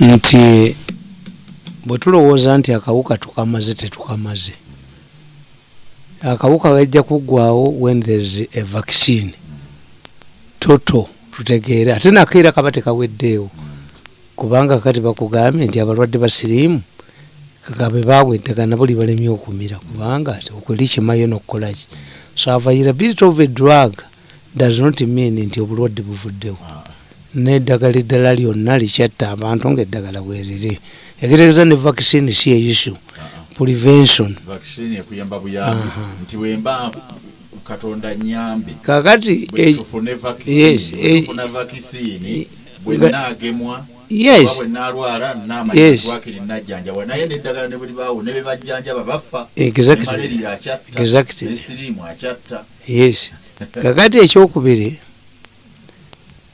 nti bwe tulowooza nti akawuka tukamaze tetukamaze. Akawuka gajja kuggwawo when thereis a vaccine. Toto tutegeere. Ate nakeera kaba tekaweddeewo. Kubanga kati bakugambye nti abalwadde basiriimu kagabe baabwe eddagala nabo libalemye okumira. Kubanga okweri kimayo nokukolaki so availability of a drug does not mean nti obulwadde buvuddewo neddagala eddala lyonna likyatta abantu ngaeddagala bweriri ekitegeeza ne vaccine si prevention. Buyambi. Nti wemba katonda nyambi kakati bwe tufune yes, vaccine tufuna vaccine bwe nga- naagemwa yes. oba bwe naalwala Yes. naamanyitwakiri najjanjabwa naye neddagala ne buli baawo ne bebajjanjaba bafa. Exactly. malaria akyatta Exactly. nesiriimu akyatta. Yes. Kakati ekyokubiri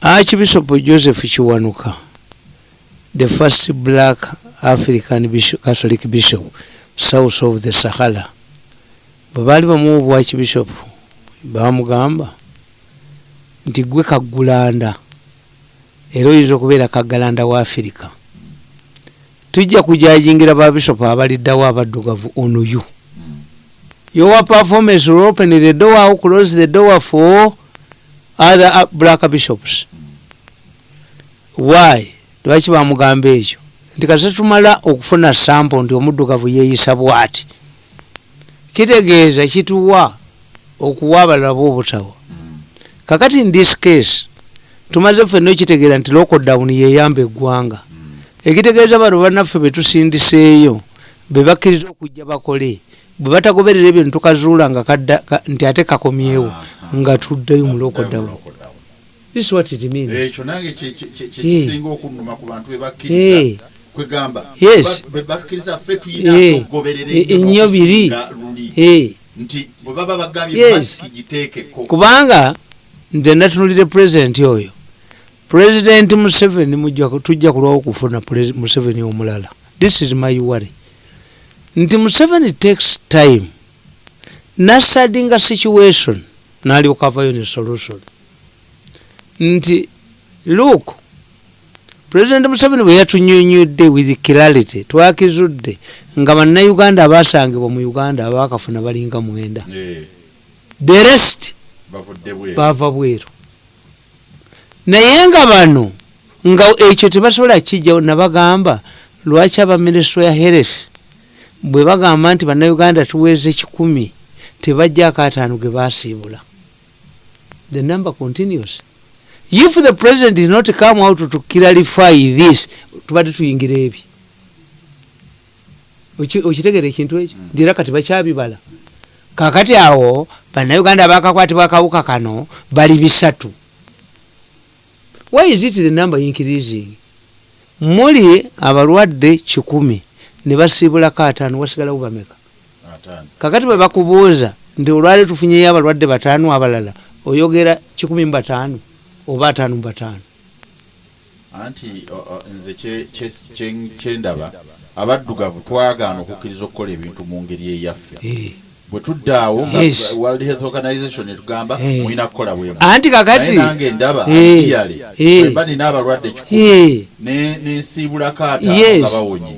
archbishop joseph kiwanuka the first black african bishop, catholic bishop south of the sahara bwe baali bamuwa obwakibishop bamugamba nti gwe kaggulanda era oyinza okubeera kaggalanda wa afirika tujja kujajingira babishopu abaliddawo abaddugavu ono you. Your performance will open the door or close the door for other black bishops why? Lwaki bamugamba ekyo? Nti kase tumala okufuna sample nti omuddugavu yeeyisa bwati. Kitegeeza kituwa okuwa abalala boobutawa kakati in this case tumaze ffenna okitegeera nti lockdown yeyamba eggwanga. Ekitegeeza bano bannaffe betusindiseeyo bebakkiriza okujja bakole bwe batagoberera ebyo netukazuula nga kadda ka- nti ate kakomyewo nga tuddeyo mu lockdown this is what it means. Ekyo nange kye- kye- kye- Eh. kyekisinga okunnuma ku bantu Eh. bebakkiriza kwegamba. Yes. be bakkiriza ffe tuyina Eh. okugoberera Eh, ennyo biri. Eh, nti bwe baba bagambye masiki giteekeko kubanga nze natunulire pulezidenti oyo. Pulezidenti museveni tujja kulwawo okufuna museveni omulala. This is my worry. Nti museveni takes time. Nasadinga situation. Nalyoka avayo ne solution nti look pulezidenti museveni bwe yatunyonyodde with clarity twakizudde nga bannayuganda abasangibwa mu uganda abakafuna balinga mwenda. The rest bavudde bweru. naye nga bano nga ekyo tebasobola kijjawo nabagamba lwaki abaminisitule ya health bwe bagamba nti bannayuganda tuweeze kikumi tebajjako ataano ge basiibula the number continues if the president did not come out to clarify this tubadde tuyingira ebi. Oki- okitegera ekintu ekyo? Ndira kati bakyabibala. Kakati awo bannayuganda bakakwatibwa akawuka kano bali bisatu. Why is it the number increasing? Muli abalwadde kikumi ne basiibulako ataano wasigalawo bameka? Kakati bwe bakubuuza nti olwali tufunyeyo abalwadde bataano abalala oyogera kikumi mu bataano oba ataano mu bataano anti o- o, nze kye- kye- kye- kyendaba abaddugavu twagaana okukkiriza okukola ebintu mu ngeri eyaffe. Eh. Bwe tuddaawo nga Yes. world health organization etugamba Eh. mulina kukola bwemu anti kakati nange ndaba Eh. iyale Eh. bwemba nina abalwadde kikumi ne- nensiibulako ataano yes nga bawonye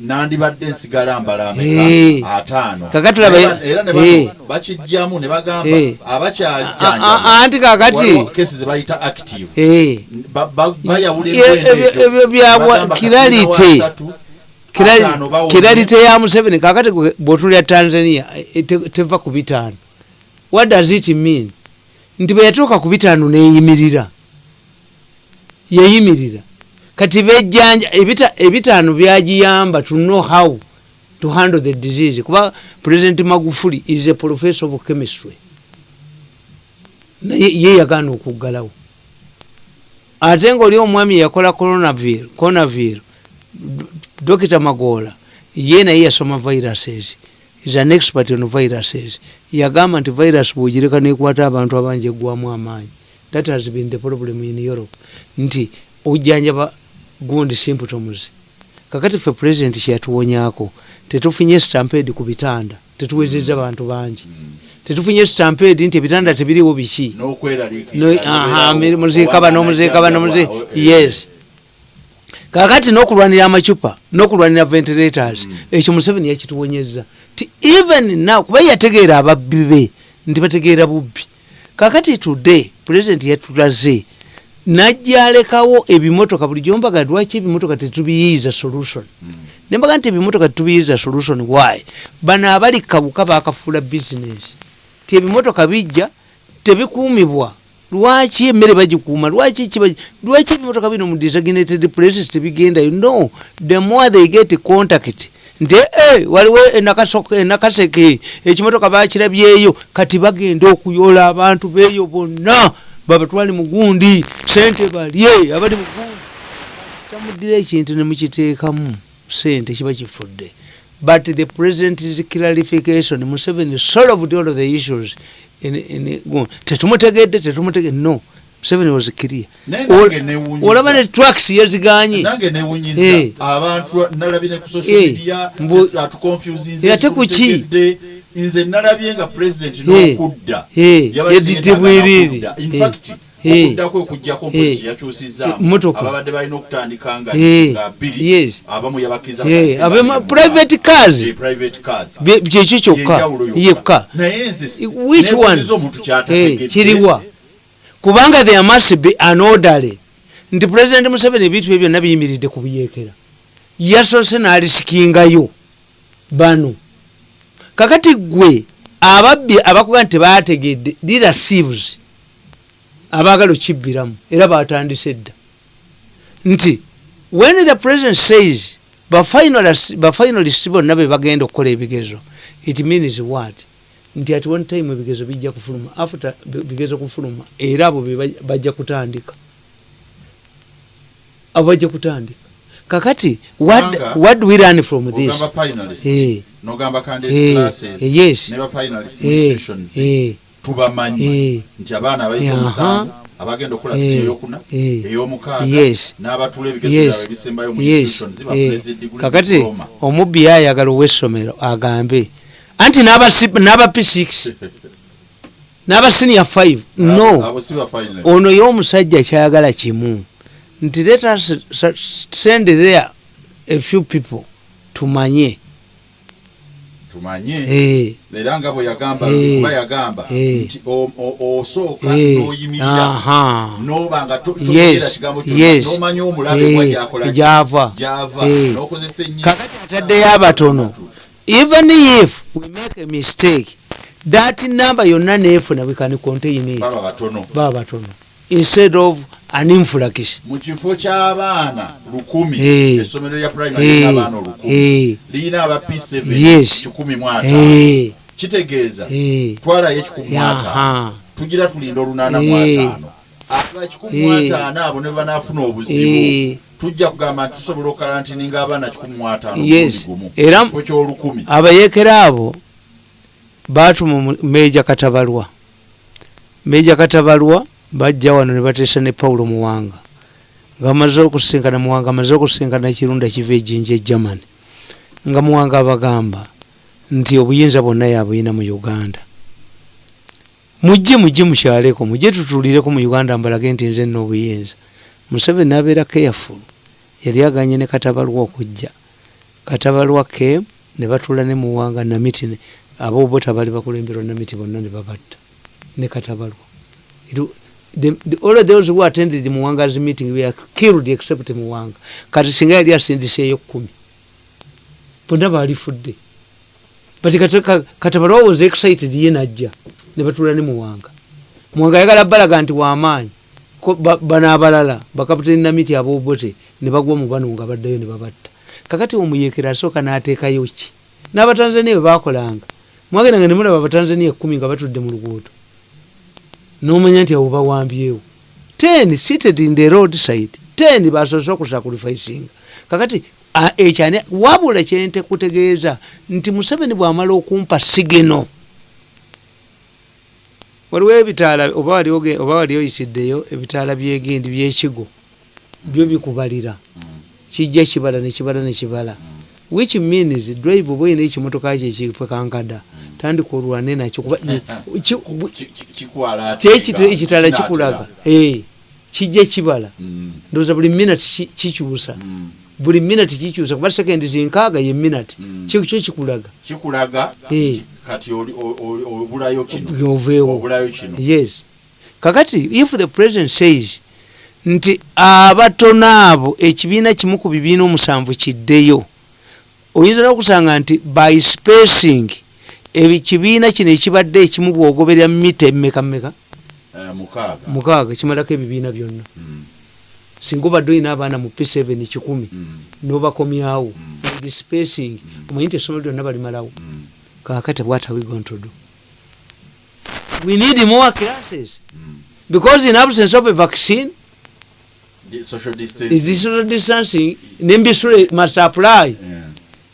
nandibadde nsigala mbala ameka ataano Era- ne bakijjamu ne bagamba Eh. A- a- abakyajjanjaba anti kakati kesi ze bayita active. Ba- ba- bayawula ebyo- Bagamba kiralite. Kiralite ya museveni kakati bwotulya tanzania te- teva ku bitaano. What does it mean? Nti bwe yatuuka ku bitaano neyimirira. Yeyimirira. Kati bejjanja ebita- ebitaano byagiyamba to know how to handle the disease kuba president magufuli is a professor of chemistry. Naye ye yagaana okuggalawo. Ate ngaoli omwami yakola coronavir dokita magola ye naye yasoma viruses is an expert on viruses yagamba nti virus bwogireka nekwata abantu abangi eggwamu amaanyi. That has been the problem in europe. Nti ojjanjaba gundi symptoms kakati ffe president kyeyatuwonyako tetufunye stampede ku bitanda tetuwezeza bantu bangi. Tetufunye stampede nti ebitanda tebiriwo biki. Muziika bano muziika bano yes kakati n'okulwanira amacupa n'okulwanira ventilators ekyo museveni yakituwonyeza ti even now kuba yategeera ababbi be nti bategeera bubbi. Kakati today president yatulaze najja alekawo ebimotoka buli gyombaga lwaki ebimotoka tetubiyiiza solution? Nembaga nti ebimotoka tetubiyiiza solution why? Bano abali kabuka bakafuula business. Ti ebimotoka bijja tebikuumibwa lwaki emmere bagikuuma? Lwaki lwaki ebimotoka bino mu designated places tebigendayo? No the more they get contact nti eh, waliwo enakaseke ekimotoka bakirabyeyo kati bagenda okuyoola abantu beeyo bonna babatwale mugundi sente balye abali mugundi tamuddira ekintu nemukiteekamu sente kiba kifudde. But the president's clarification. Museveni solved all the issues tetumutegedde tetumutegedde no. Museveni was clear olaba ne tracks yaziganye Eh. abantu nalabye ne ku social Eh, media atuconfusinze Ate ku ki? nze nalabye nga president Eh. n'okudda. Yadidde bwerere. n'okudda. In fact okudda kwe okujjako mpozi yakyusizaamu Motoka. ababadde balina okutandika nga bbiri. Abamu yabakkiriza bakadde abema- babiri mu private mwaka. cars. Kyekyo kyokka. Yekka. Which one? kiriwa. Kubanga there must be an orderly nti president museveni ebintu bye byonna biyimiridde ku buyekera yasoose n'alisikingayo bano. Kakati gwe ababbi abakuga nti tebategedde lira thieves abaagala okibbiramu era batandise dda. Nti when the president says bafinalist bonna be bagenda okukola ebigezo it means what? Nti at one time ebigezo bijja kufuluma after bi- bigezo kufuluma era abo bajja kutandika. Abo bajja kutandika. Kakati what, Kubanga- what do we learn from this? finalist Eh. nogamba Eh, candidate classes eh, yes. ne ba tubamanyi Eh. nti abaana abayita omusanvu abagenda okukola Eh. siniya eyokuna Eh. ey'omukaaga Yes. n'abatula ebigezo byabwe ebisembayo mu bakuleza ediguli kakati omubbi yayagala ow'essomero agambe. Anti n'aba si- n'aba p6 n'aba senior 5 no. Ono y'omusajja kyayagala kimu. Nti let us send there a few people tumanye tumanye. Eh, era nga bwe yagamba Eh. kuba yagamba Eh. nti osooka eh, n'oyimirira. Noba nga to- Yes, totegera kigambo n'omanya omulabe Eh, gwa gyakola gyava. Eh. n'okozesa ennyo kakati ataddeyo abatono even if we make a mistake that number yonna neefuna we can contain it baba batono. Instead of an influx mu kifo ky'abaana lukumi essomero lya primary lirina abaana olukumi lirina aba p7 Yes. kikumi mu ataano. Kitegeeza eh, twalayo ekikumi mu ataano tugira tulinda olunaana mu ataano. Aba kikumi mu ataano abo ne banaafuna obuzibu tujja kugamba nti tusobola okalantininga abaana kikumi mu ataano gumu kifo ky'olukumi. abayekera abo batuma mu- meja katabalwa. Meja katabalwa bajja wano ne bateesa ne pawulo muwanga. Nga bamaze okusinkana muwanga amaze okusinkana ekirunda kiva ejjinja e germany. Nga muwanga abagamba nti obuyinza bwonna yabuyina mu uganda. Mujje mujje mukyaleko mujje tutuulireko mu uganda mbalage nti nze nna obuyinza. Museveni nabeera careful. Yali aganye ne katabalwa okujja. Katabalwa ke ne batuula ne muwanga namiti abobota bali bakulemberwa namiti bonna ne babatta. Ne katabalwa the, the, all those who attended muwanga's meeting were killed except muwanga. Kati singa yali asindiseeyo kumi. Bonna balifudde but kati- ka- katabalwa was excited ye najja ne batuula ne muwanga. Muwanga ayagala balaga nti wamaanyi bano abalala bakaputeni namiti abobote ne bagwa mu bano nga baddayo ne babatta. Kakati omuyekera asooka n'ateekayo ki? N'abatanzania bwe bakolanga mwagenda nga nemulaba abatanzania kumi nga batudde mu luguudo nomanya nti abo bawambyewo. Ten seated in the road side ten basoose okusacrificinga kakati ekyani wabula kyente kutegeeza nti museveni bwamala okumpa sigeno waliwo ebitaala oba wali oge- oba wali oyisiddeyo ebitaala byegendi byekigo byo bikubalira. Kijja kibala nekibala nekibala which means drive oba oyina ekimotoka kyo ekipekankada tandika olwane nakyo kuba ate kyekita nga ekitala kikulaga Eh, kijja kibala. Mm, ndowooza buli minati ki- kikyusa. Mm. buli minati kikyusa kuba sekendi zinkaaga ye minati Mm. kyo kyo kikulaga. Eh. oveewo yes. Kakati if the president says nti abatono abo ekibiina kimu ku bibiina omusanvu kiddeyo oyinza n'okusanga nti by spacing ekibiina kino ekibadde ekimu bwogoberera mita emmeka mmeka? Eh, mukaaga. Kimalako ebibiina byonna. Mm, singa obadde olina abaana mu p7 kikumi mm, nobakomyawo Mm. with spacing omanyi nti essomero lyonna balimalawo. Kakati what are we going to do? We need more classes. Because in absence of a vaccine social is distancing. nembisule must apply.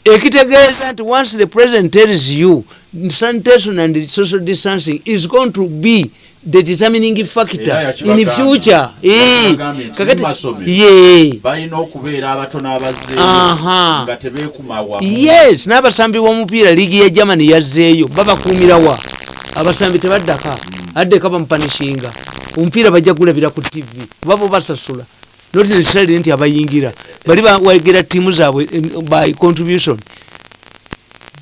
Ekitegeeza nti once the president tells you sanitation and social distancing is going to be the determining factor in future. Eh, kakati- balina okubeera abatono abazzeeyo nga tebeekuma wamu yes n'abasambi b'omupiira liigi ya germany yazzeeyo babakuumirawa abasambi tebaddaka? Addeka bamupanishinga. Omupiira bajja gulabira ku tv kuba bo basasula. Not necessarily nti abayingira. Bali bawagira tiimu zaabwe eh, by contribution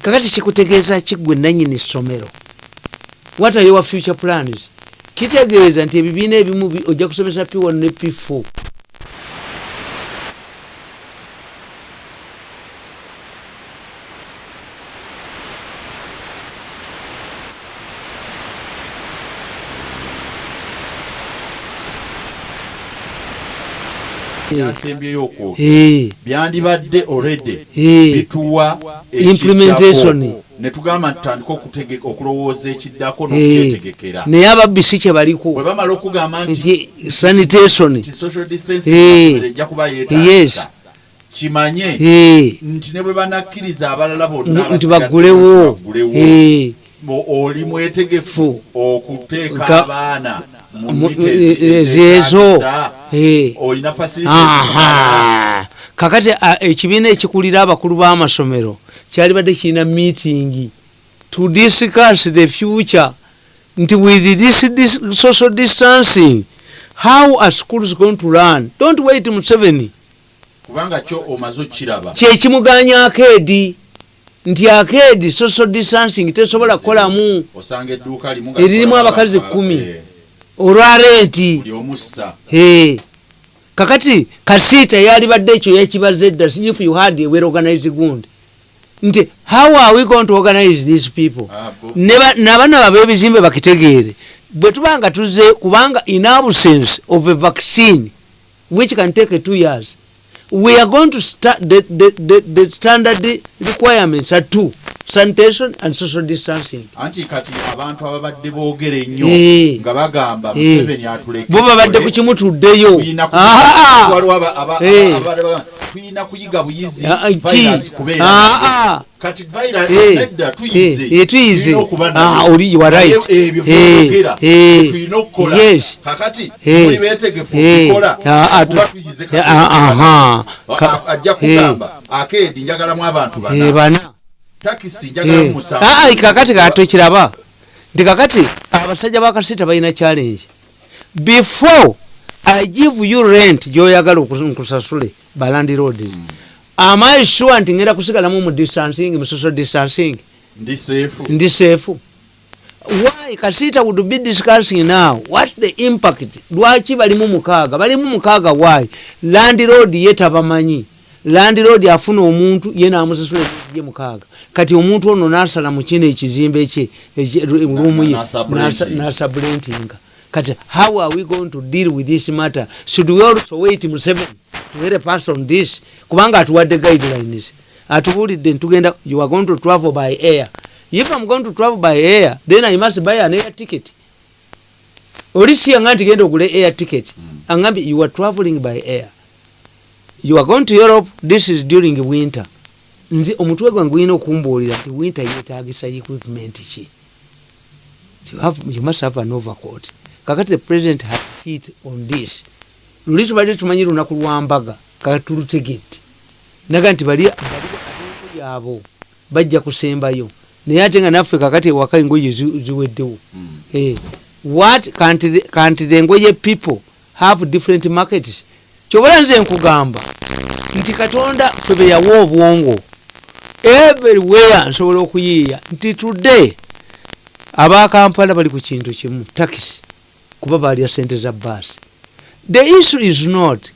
kakati kikutegeeza kiggwe nanyini ssomero what are your future plans? Kitegeeza nti ebibiina ebimu bi- ojja kusomesa p1 ne p4 byasembyeyo okwoka Eh, byandibadde eh. bituwa Implementation. ekiddako. ne tugamba ntutandika okulowooza ekiddako n'okyetegekera naye ababisi kye baliko. Bwe bamala okugamba nti sanitation. social distancing ejja kuba yeetaagisa kimanye nti ne bwe banakkiriza abalala bonna nti bo- oli mwetegefu Fu. okuteeka Ka- abaana aha. kakati ekibiina ekikulira abakulu b'amasomero kyali badde kirina meeting to discuss the future nti with this, this social distancing how are schools going to learn don't wait museveni kubanga kyo omaze okiraba kyekimuganya akeedi nti akeedi social distancing tesobola kukolamu. Eririmu abakazi aba- omussa. Hey. kakati kasiita yalibadde ekyo yekibaza edda if you had a well organized gund nti how are we going to organize these people? Ah, bo- Ne ba- n'abaana babe ebizimbe bakitegeere. Bwe tuba nga tuze kubanga in absence of a vaccine which can take two years we are going to start the, the, the, the standard requirements are two sanitation and social distancing anti kati abantu ababadde boogera ennyo Eh. nga bagamba Eh. museveni atuleke bo babadde ku kimutuddeyo tuyina ku- Ah! aba- Eh. tuyina kuyiga buyizi Ah, ki? virus kubeera Ah, ah. kati virus nedda tuyize tuyize. Ah, oli- you are right. ebyo byogera tulina okukola kakati muli beetegefu okukola ah, ah, kuba tu- tuyize ah, aha. A- Ka- a- ajja kugamba akeedi njagalamu abantu bana takisi njagalamu Eh. musanvu. Ah, ah, kakati katokiraba nti kakati abasajja bakasita balina challenge. Before i give you rent gyoyagala nkusasule balandi roads am i sure nti ngenda kusigalamu mu distancing mu social distancing? Ndi seefu ndi seefu why? Kasita would be discussing now. What the impact? Lwaki balimu mukaaga? Balimu mukaaga why? Landlord ye tabamanyi landlord afuna omuntu ye namusasula ye mukaaga. Kati omuntu ono nasala mu kino ekizimbe kye rumu ye nasablentinga kati how are we going to deal with this matter? Should we also wait mu seven to hear a pass on this? Kubanga atuwadde guidelines. Atubulidde ntugenda you are going to travel by air. If i'm going to travel by air then i must buy an air ticket. Oli siyanga nti genda ogule air ticket. Angambye you are traveling by air you are going to europe this is during winter. Nze omutwe gwange gulina okumbuulira nti winter yetagisa equipment ki? You, have, you must have an overcoat. Kakati the president has hit on this. Luli tubadde tumanyi lunaku lwambaga katulutegedde naga nti bali ab'engoye abo bajja kusembayo. Naye ate nga naffe kakati ewaka engoye zi- ziweddewo. Mm. Eh, what can't the engoye people have different markets kyobala nze nkugamba nti katonda fe beyawa obwongo everywhere nsobola okuyiiya nti today abakampala bali ku kintu kimu takisi kuba balya sente za baasi the issue is not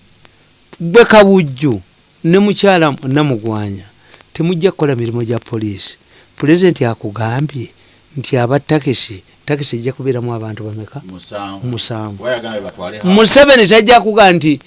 gwe kabujju ne mukyala namugwanya temujja kukola mirimu gya poliisi. Pulezidenti akugambye nti aba takisi takisi ejja kubeeramu abantu bameka? Musanvu. Museveni tajja kuga nti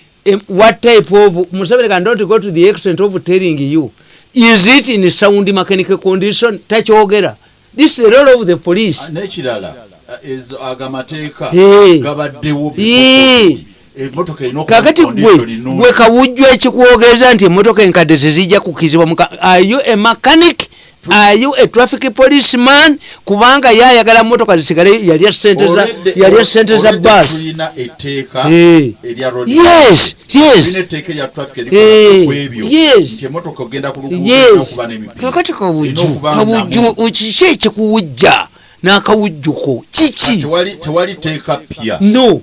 what type of museveni can don't go to the extent of telling you is it in sound mechanical condition? Takyogera this is the role of the police. N'ekirala ah, ezo agamateeka Eh. gabaddewo Eh. emotoka erina kakati gwe gwe kawujju ekikwogeza nti emotoka enkadde tezijja kukizibwa are you a mechanic are you a traffic policeman kubanga yayagala motoka zisigale yalya sente za yalya sente za basi tulina etteeka Eh. erya road yes yes. Etteeka erya traffic Eh, erikola ku ebyo yes. nti emotoka ogenda ku luguudo yes. okuba n'emipira. Kakati kawujju kawujju kiki ekikuwujja? N'akawujjuko kiki? Tewali tewali teeka pya. No.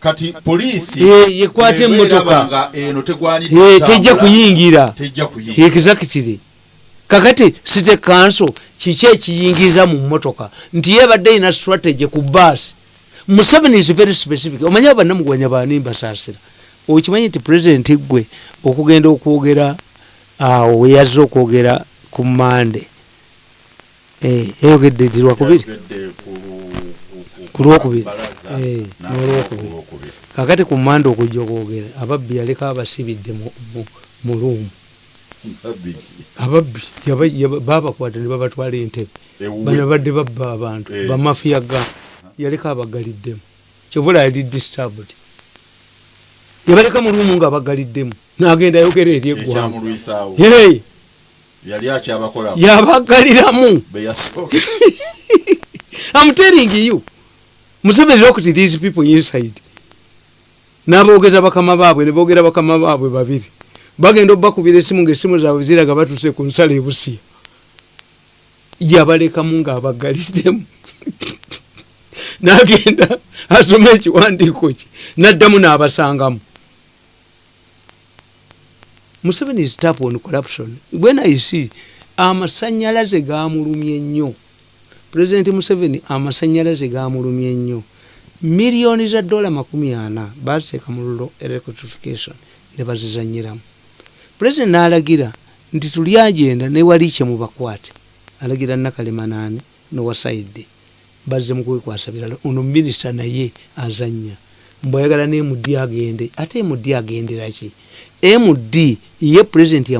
Kati poliisi Eh, yekwata bw'eba emmotoka. eraba nga eno tegwanidde Eh, tejja kuyingira. Tejja kuyingira. Exactly kakati site kanso kiki ekiyingiza mu motoka nti yebadde ina strategy ku baasi museveni is very specific omanye abannamugwanya baani mbasaasira okimanyi nti president gwe okugenda okwogera awo weyazze okwogera ku mande Eh, yayogedde ndi lwakubiri ku- Ku lwokubiri. Eh, n'olwokubiri. ku lwokubiri. kakati ku mande okujja okwogera ababbi yaleka abasibidde mu- mu- mu luumu. Ababbi babakwata ne babatwala entebe bano badde babba abantu Eh. bamafiya ga yaleka abagaliddemu. Kyovula yali disturbed. Yabaleka mu lumu nga abagaliddemu. Nagenda yogera eri eggwanga. yali akyabakola yabagaliramu. I'm telling you. Museveni looked these people inside. N'aboogeza bakama baabwe ne boogera bakama baabwe babiri bagenda obbakubira esimu ngaesimu zaabwe ziraga batuse ku nsala ebusiya yabalekamu ng'abagaliddemu. N'agenda asoma ekiwandiiko kye n'addamu n'abasangamu. Museveni is tap on corruption. When i see amasanyalaze gamulumye nnyo. Pulezidenti museveni amasanyalaze gamulumye nnyo. Miliyoni za dola makumi ana baziteeka mu lulo electrification ne bazizanyiramu pulezidenti n'alagira nti tuli agenda newali kye mubakwate alagira nakalema naani nowasaidde bazze mukwekwasa birala. Ono minisita naye azanya mbwayagala ne md agende. Ate md agenderaki md ye pulezidenti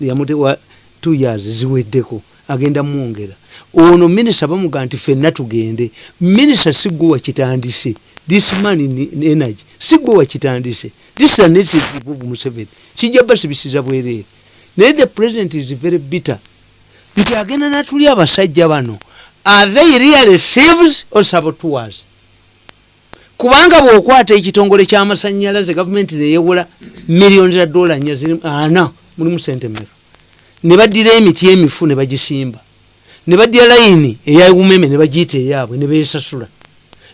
yamutewa t years ziweddeko agenda mwongera ono minisita bamuga nti fenna tugende. Minisita sigwe wakitandise this man in energy. Sigwe wakitandise this is a native of museveni. Kijja basibisiza bwereere naye the president is very bitter. Nti agenda natuli abasajja bano. Are they really thieves or saboteurs? Kubanga bwokwata ekitongole kyamasanyalaze gavumenti neyewola miliyoni za dola nya ziri ana mulimu sente mmeka ne baddira emiti emifu ne bagisimba ne baddira layini eyawumeme ne bagiyita eyaabwe ne besasula.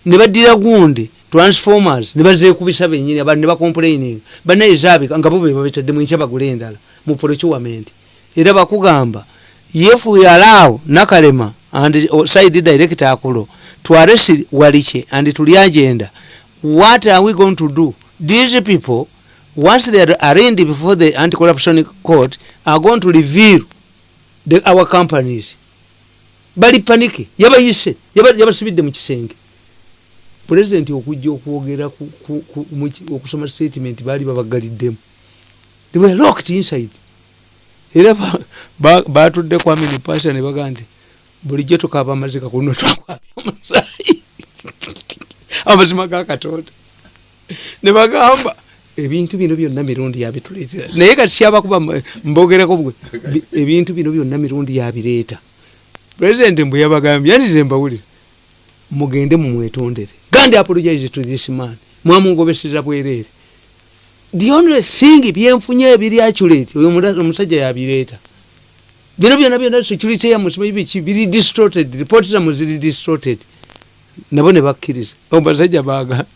Ne baddira gundi transformers ne bazekubisa benyini abantu ne bacomplaining banaye zaabika nga bo be babetaddemu enkya bagula endala mu procurement. Era bakugamba if we allow nakalema and uh, side director akulo to arrest waliche and tuli agenda what are we going to do? These people once they are arraigned before the anti-corruption court are going to reveal the, our companies bali panike yabayise yaba- yabasibidde mu kisenge. Pulezidenti okujja okwogera okusoma statement baali babagaliddemu. They were locked inside. Era ba- ba- batudde kwami nipasha ne bagaa nti bulijjo tukaaba amazika kuno twakwabya omusaayi. Amazima ga katonda. Ne bagamba ebintu bino byonna mirundi yabituleetera naye kati kyabakuba m- mbogereko bwe bi- ebintu bino byonna mirundi yabireeta pulezidenti mbwe yabagambye yandize mbawulire mugende mumwetondere. Gandi apologize to this man mwamungobeseza bwereere the only thing byenfunye ebiri accurate oyo omusajja yabireeta. Bino byonna byonna security yamusimanyi biki biri distorted report zamu ziri distorted. Nabo ne bakkiriza. Abasajja baga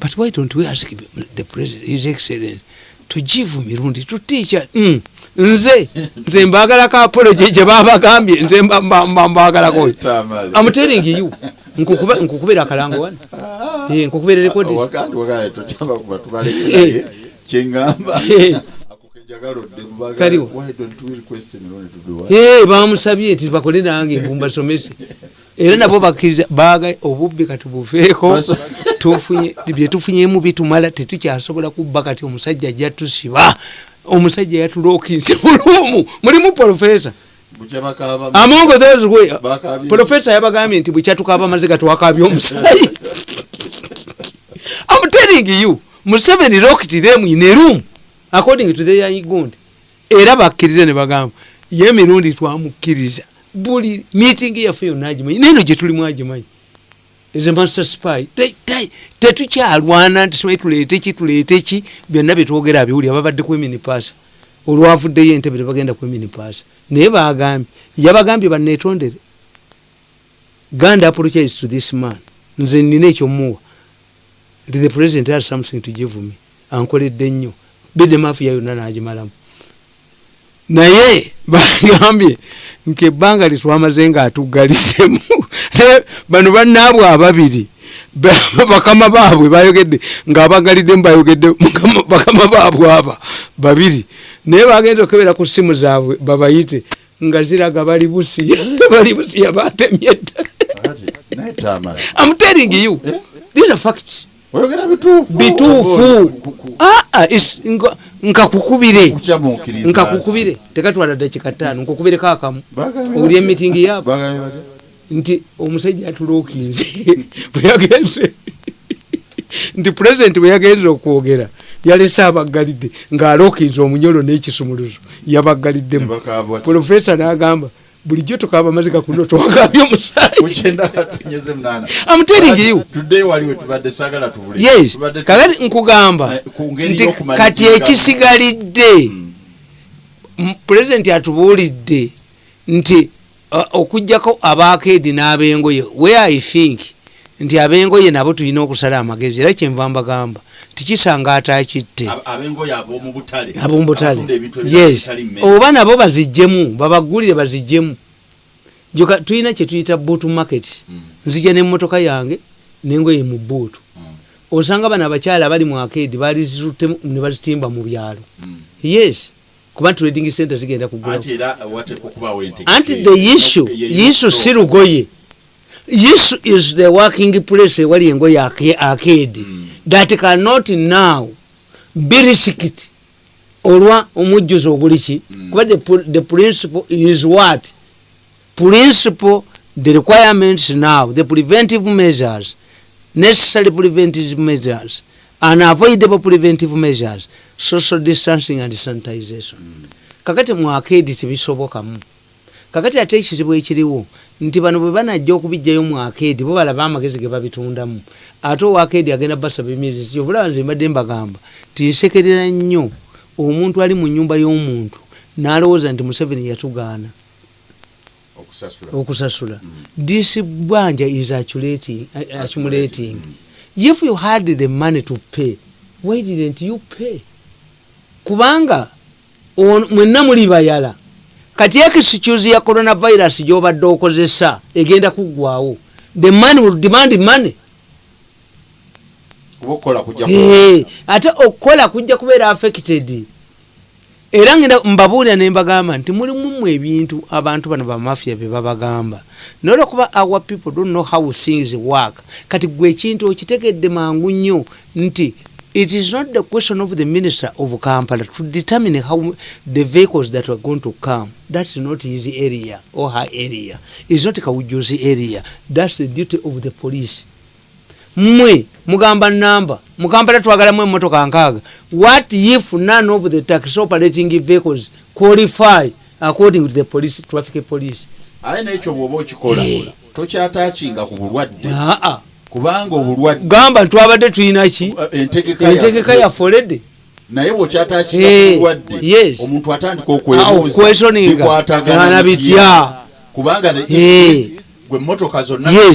but why don't we ask the president his excellence to give mirundi to teacher mm. Nze nze mbagalako apology gye babagambye nze mba- mba- mba- mbagalako. I'm telling you nkukubira akalango wano. Nkukubira rekodi kyeŋŋamba bamusabye nti bakole nange mbasomese era nabo bakkiriza baga obubbi Baso- tufunye byetufunyemu bitumala tetukyasobola kubba kati omusajja ajja tusiba omusajja yatulookinze mulumu mulimu profesa amongo those way profesa yabagambye nti bwekyatukaaba amaziga twakabya omusayi I'm telling you Museveni locked them in a room. According to their igond era bakkiriza ne bagamba ye emirundi twamukkiriza. Buli meeting yaffe yonna agimanyi. Neno gye tulimu agimanyi a master spy. Te- te- tetukyalwana nti simanyi tuleete ki tuleete ki byonna byetwogera abiwulira babadde kweminipasa olwavuddeyo entebe tebagenda kweminipasa naye bagambye yabagambye banetondere ganda apologize to this man. Nze nina ekyomuwa. Nti the president has something to give me. Ankoledde nnyo. Bide mafiya yonna nagimalamu. Naye bagambye nkebbanga litwamaze nga atugalisemu Ne bano bannaabwe ababiri ba- bakama baabwe bayogedde ngaabagaliddemu bayogedde bakama baabwe aba babiri. Naye bagenza okebera ku simu zaabwe babayite nga ziraga bali busiya bali busiya batemye dda. I'm telling you these are facts. Oyogera bituufu. Bituufu. Ku- Ah, ah, nkakukubire nkakukubire tekatwala dakika ttaano nkukubireko akamu. Batya? emitingi batya? Nti omusajja atulookinze bwe yagenze nti pulezidenti bwe yagenze okwogera yalese abaggalidde ng'alookinze omunyolo n'ekisumuluzo batya? profesa n'agamba bulijjo tukaaba amaziga kuno twagambye omusaayi Mukyenda katunyeze munaana. I'm telling you. Tuddeyo waliwe tubadde saagala tubule. yes Tubadde tu- kakati nkugamba Eh, nti kati ekisigalidde Mm. m- pulezidenti atubuulidde nti uh, okugjako abakeedi n'abengoye where i think? Nti abengoye nabo tulina okusala amagezi era kyenva mbagamba tikisanga atakitte Ab- Ab'engoye ab'omu butale. abomubutale yes. oba nabo bazijjemu babagulire bazijjemu joka tulina kyetuyita boot market. Mm. nzija nemmotoka yange nengoye mu buutu Mm. osanga bano abakyala abali mu akeedi balizituttemu ne bazitimba mu byalo. Mm. Kuba trading center zigenda kugula Anti era wateekwa okubaawo entegeka anti eyo. the issue ye- issue si lugoye issue is the working place ewali engoye ake- akeedi Mm. that cannot now be risked. Olwa omujjuzo oguli ki? Mm. kuba the principle is what? Principle the requirements now the preventive measures necessary preventive measures unavoidable preventive measures. Social distancing and sanitization. Kakati mu akeedi tebisobokamu kakati ate ekizibu ekiriwo nti bano bwe banajja okubijjayo mu akeedi bo balaba amagezi ge babitundamu. Ate owa akeedi agenda basaba emyezi kyovulaba nze mbadde mbagamba tinsekerera nnyo. Omuntu ali mu nyumba y'omuntu n'alowooza nti museveni yatugaana. Okusasula. okusasula. This bwanja is accumulating. If you had the money to pay why didn't you pay? Kubanga mwenna muli bayala. Kati excuse ya coronavirus gyobadde okozesa egenda kuggwawo the money will demand money. Eh, ate okukola kujja kubeera affected era ngenda mbabuulira ne mbagamba nti mulimu mu ebintu abantu bano bamafia bye babagamba. Naye olwokuba our people don't know how things work. Kati gwe ekintu okitegedde mangu nnyo nti it is not the question of the minister of kampala to determine how the vehicles that are going to come. That's not his area or her area. Is not kawujuzi area. That's the duty of the police mmwe mugamba namba mukampala twagalamu emotoka nkaaga what if none of the taxi operating vehicles qualify according to the police traffic police aye n'ekyo bw'oba okikola Eh. tokyataakinga ku bulwadde aa kubanga obulwadde gamba twabadde tulina ki eh, entegeka ya- yafolede naye bw'okyataakinga Eh, ku bulwadde yes. omuntu atandika okwebuuza bikwatagana Gana bitya? kubanga the Eh. issue is gwe motoka zonna ye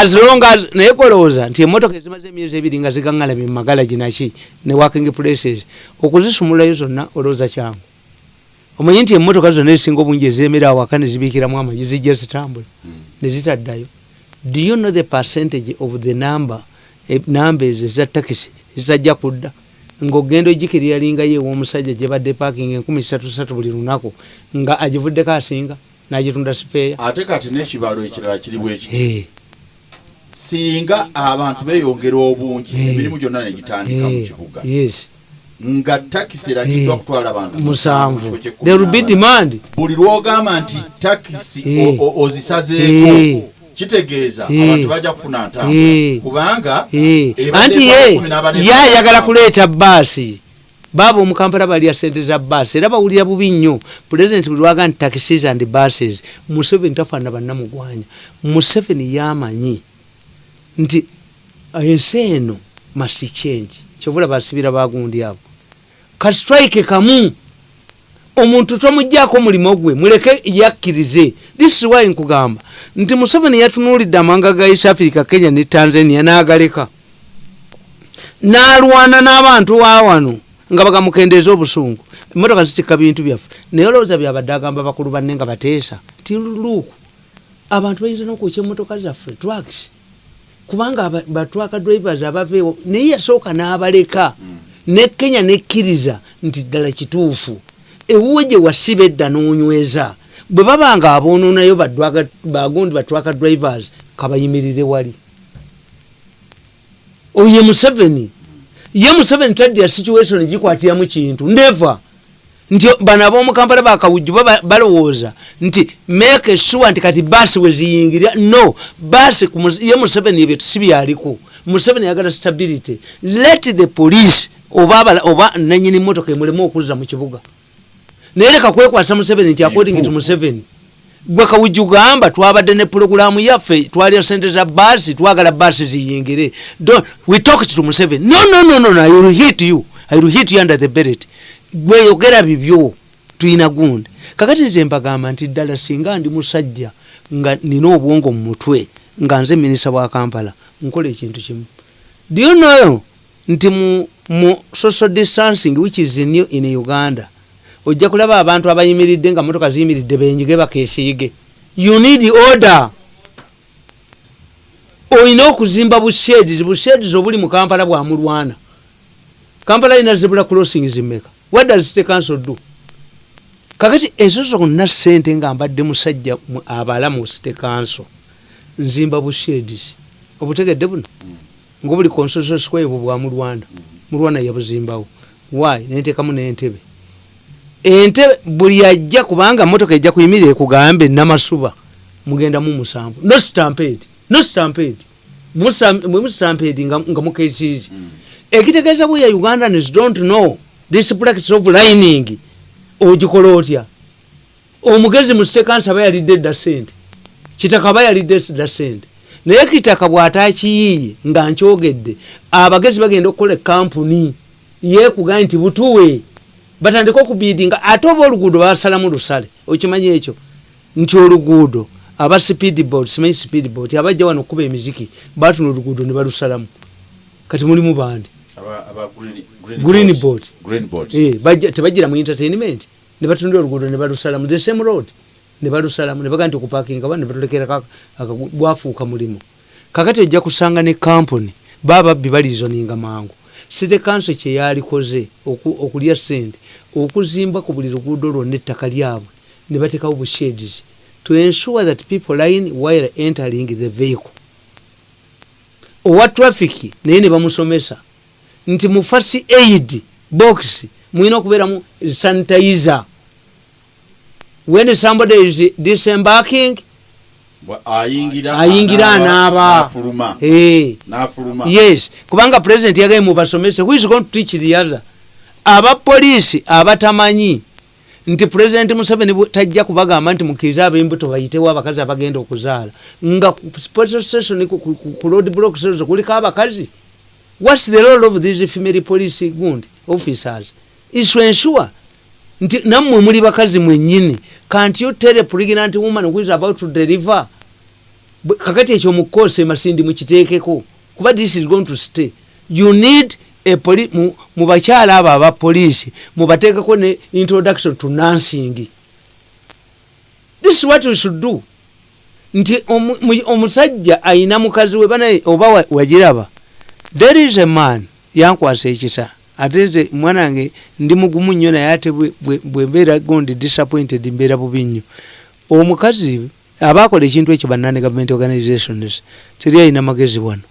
as long as naye kolowooza nti emotoka ezimaze emyezi ebiri nga zigaŋŋalamye mu magalagi naki ne working places. Okuzisumulayo zonna olowooza kyangu. Omanyi nti emotoka zonna ezisinga obungi ezemera awaka ne zibiikiramu amagi zijja zitambula ne zitaddayo. Do you know the percentage of the number eh, namba ezo eza takisi zitajja kudda ngaogenda ogikiryalingayo ew'omusajja gye badde parking enkumi satu satu buli lunaku nga agivuddeko asinga n'agitunda sipeeya ate kati n'ekibalo ekirala kiri bwekiti singa abantu beyongera obungi emirimu gyonna negitandika mu kibuga nga takisi eragiddwa kutwala abantu mu musanvu. there will be demand. Buli lwogamba nti takisi ozisazeeko. Kitegeeza abantu bajja kufuna ntambula kubanga anti ye ye ayagala kuleeta baasi baaba omukampala balya sente za baasi era bawulira bubi nnyo. Pulezidenti buli waga nti taxis and buses. Museveni tafaanana bannamugwanya. Museveni yamanyi nti ensi eno must change. Kyovula basibira bagundi abo. Kastrike kamu omuntu tomugjaako omulimu gwe muleke yakkirize. This is why nkugamba nti museveni yatunuulidde amawanga ga east africa kenya ne tanzania n'agaleka. N'alwana n'abantu wa wano nga bagamukendeeza obusungu. Emotoka zitikka bintu byaffe. Naye olowooza byabadde agamba bakulu banne nga bateesa. Ti luuku abantu bayinza nokwokya emotoka zaffe twakisi kubanga batwaka drivers abaveewo naye yasooka n'abaleka. Ne kenya nekkiriza nti ddala kituufu ewuwe gye wasiba edda n'onyweza. Bwe baba nga aboononayo bagundi batwaka drivers kabayimirire wali. Oye museveni. Ye museveni tadya situation gikwatiramu kintu. Ndeva. Nti bano ab'omukampala bakawujju balowooza nti make sure nti kati baasi weziyingirira no baasi ye museveni ebyo sibyaliko museveni yagala stability. Let the police oba nanyini motoka emulemu okuzza mu kibuga naye leka kwekwasa museveni nti according to museveni gwe kawujju gamba twabadde ne pulogulaamu yaffe twalya sente za baasi twagala baasi ziyingire. We talked to museveni no no no no i will hit you. I will hit you under the beret. Gweyogera bibyo tulina gundi. Kakati nze mbagamba nti ddala singa ndi musajja nga nina obwongo mu mutwe nga nze minisita wa kampala nkola ekintu kimu. Do you know nti mu, mu social distancing which is new in uganda ojja kulaba abantu abayimiridde nga motoka ziyimiridde benyige bakesiige you need order. Olina okuzimba busheds busheds obuli mu kampala bwamulwana kampala ina zebula crossings mmeka what does city council do? Kakati ezo zonna sente nga mbadde musajja mu- abala mu city council. Nzimba busheds obutegedde buno? Ngaobuli constitution square bwe bwamulwana mulwana. Yabuzimbawo why? Nentekamu nentebe entebe buli ajja kubanga motoka ejja kuyimirira ekugambe namasuba. Mugendamu musanvu. No stampede no stampede. Mwemustampede nga nga mukekiiki ekitegeeza bwe ya ugandans don't know. This practice of lining ogikola otya? Omugezi mu sekansi aba yalidde edda sente kitaka aba yalidde dda sente naye kitaka bw'ataakiyiiye nga nkyogedde abagezi bagenda okukola ekampuni yekugaye nti butuwe batandika okubidinga ate oba oluguudo basalamu lusale okimanyi ekyo? Nti oluguudo aba speedboat simanyi speedboat abajja wano okuba emiziki batuna oluguudo ne balusalamu. Kati mulimu bandi? Aba- aba green- green Green board. board. Green board. Eh, tebagira mu entertainment. Ne batundira oluguudo ne balusalamu. The same road. Ne balusalamu ne baga nti okupakinga ba ne batulekera bwafuuka mulimu. Kakati ojja kusanga ne kampuni bababbi balizoninga mangu city council kyeyalikoze oku- okulya sente okuzimba ku buli luguudo lwonna ettaka lyabwe ne batekawo busheds to ensure that people line while entering the vehicle. Owa traffic naye ne bamusomesa nti mu fasi aid box mulina okubeeramu sanitizer. When somebody is disembarking ayingira anaaba yes. Kubanga president yagaye mubasomese who is going to teach the other? Abapoliisi abatamanyi. Nti president museveni tajja kubagamba nti mukirize ab'embuto bayitewo abakazi abagenda okuzaala. Nga station ku- road block station kuliko abakazi. Whats the role of these female police gundi officers? Is to ensure nti nammwe muli bakazi mwennyini. Can't you tell a pregnant woman who is about to deliver kakati ekyo mukoose masindi mukiteekeko kuba this is going to stay. You need mu, mu bakyala abo aba poliisi mubateekeko ne introduction to nursing. This is what we should do. Nti omu- mu- omusajja ayina mukazi we banaye oba wa- wagiraba there is a man yankwasa ekisa ate nze mwana wange ndi mugumu nnyo naye ate bwe- bwe- bwembeera gondi disappointed mbeera bubi nnyo. Omukazi abakola ekintu ekyo banani government organizations teri ayina magezi wano